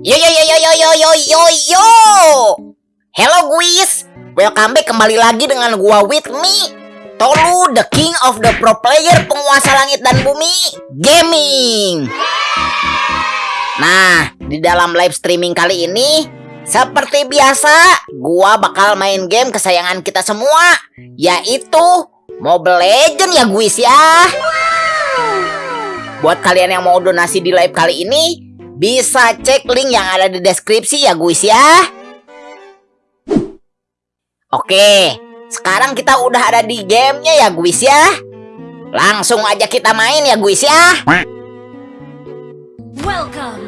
Yo yo yo yo yo yo yo yo yo. Hello guys, welcome back kembali lagi dengan gua with me. Tolu, the king of the pro player, penguasa langit dan bumi, gaming. Nah, di dalam live streaming kali ini, seperti biasa, gua bakal main game kesayangan kita semua, yaitu Mobile Legend ya guys ya. Buat kalian yang mau donasi di live kali ini, bisa cek link yang ada di deskripsi ya guys ya. Oke, sekarang kita udah ada di gamenya ya guys ya. Langsung aja kita main ya guys ya.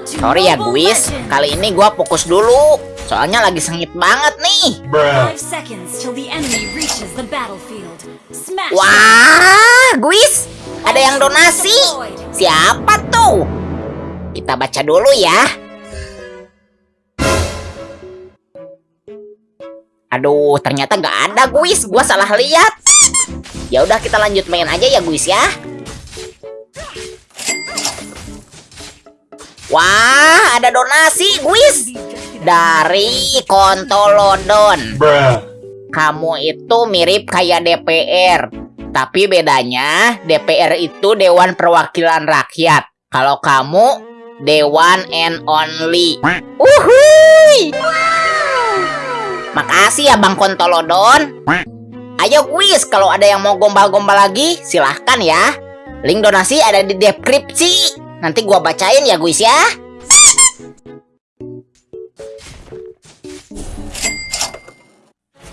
Sorry ya guys, kali ini gua fokus dulu. Soalnya lagi sengit banget nih. Wah, guys, ada yang donasi. Siapa tuh? Kita baca dulu ya. Aduh, ternyata nggak ada guys. Gua salah lihat. Ya udah kita lanjut main aja ya guys ya. Wah, ada donasi guys dari Kontolodon. Kamu itu mirip kayak DPR. Tapi bedanya DPR itu Dewan Perwakilan Rakyat. Kalau kamu Dewan and Only. Uhuy. Makasih ya Bang Kontolodon. Ayo guys, kalau ada yang mau gombal-gombal lagi, silahkan ya. Link donasi ada di deskripsi. Nanti gua bacain ya guys ya.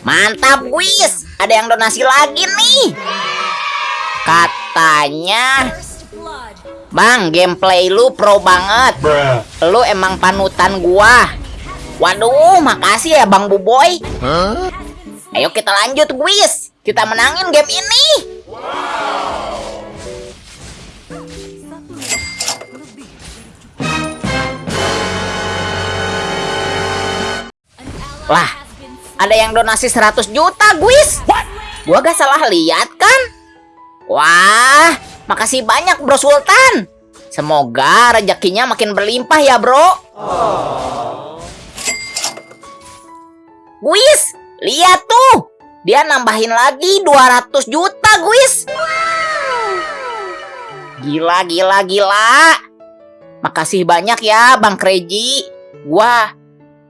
Mantap guys, ada yang donasi lagi nih. Katanya. Bang, gameplay lu pro banget. Lu emang panutan gua. Waduh, makasih ya Bang Buboy. Ayo kita lanjut guys. Kita menangin game ini. Lah, ada yang donasi 100 juta, guys. Gua gak salah lihat kan? Wah, makasih banyak Bro Sultan. Semoga rezekinya makin berlimpah ya, Bro. Guys, lihat tuh. Dia nambahin lagi 200 juta, guys. Gila, gila, gila. Makasih banyak ya, Bang Kreji. Gua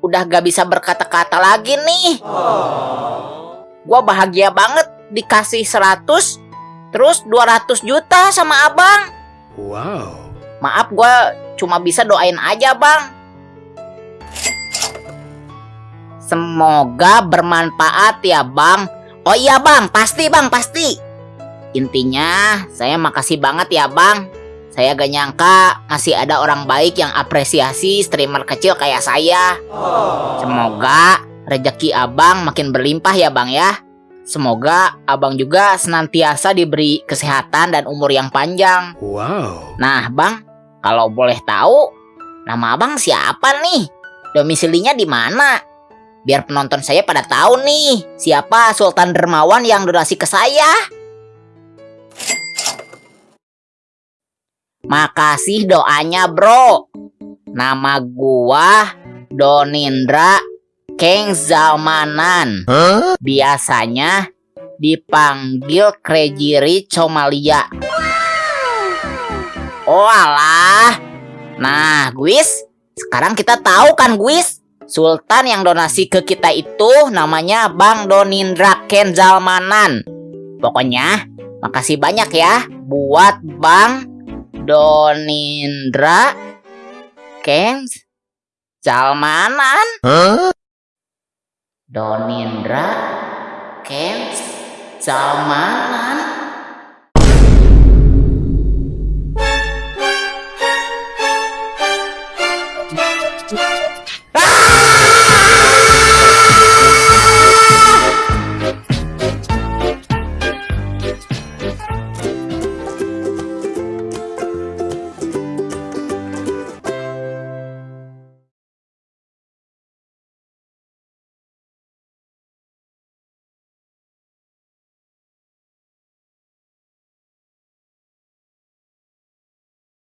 udah gak bisa berkata-kata lagi nih. Gua bahagia banget dikasih 100 terus 200 juta sama abang. Wow. Maaf gua cuma bisa doain aja bang. Semoga bermanfaat ya bang. Oh iya bang, pasti bang, pasti. Intinya saya makasih banget ya bang. Saya gak nyangka masih ada orang baik yang apresiasi streamer kecil kayak saya. Semoga rezeki abang makin berlimpah ya bang ya. Semoga abang juga senantiasa diberi kesehatan dan umur yang panjang. Wow. Nah bang, kalau boleh tahu, nama abang siapa nih? Domisilinya di mana? Biar penonton saya pada tahu nih, siapa Sultan Dermawan yang donasi ke saya. Makasih doanya bro. Nama gua Donindra Keng Zalmanan. Biasanya dipanggil Krejiri Comalia. Oh alah. Nah, Guis, sekarang kita tahu kan, Guis? Sultan yang donasi ke kita itu namanya Bang Donindra Ken Zalmanan. Pokoknya, makasih banyak ya buat Bang Donindra Ken Zalmanan. Donindra Kens Salmanan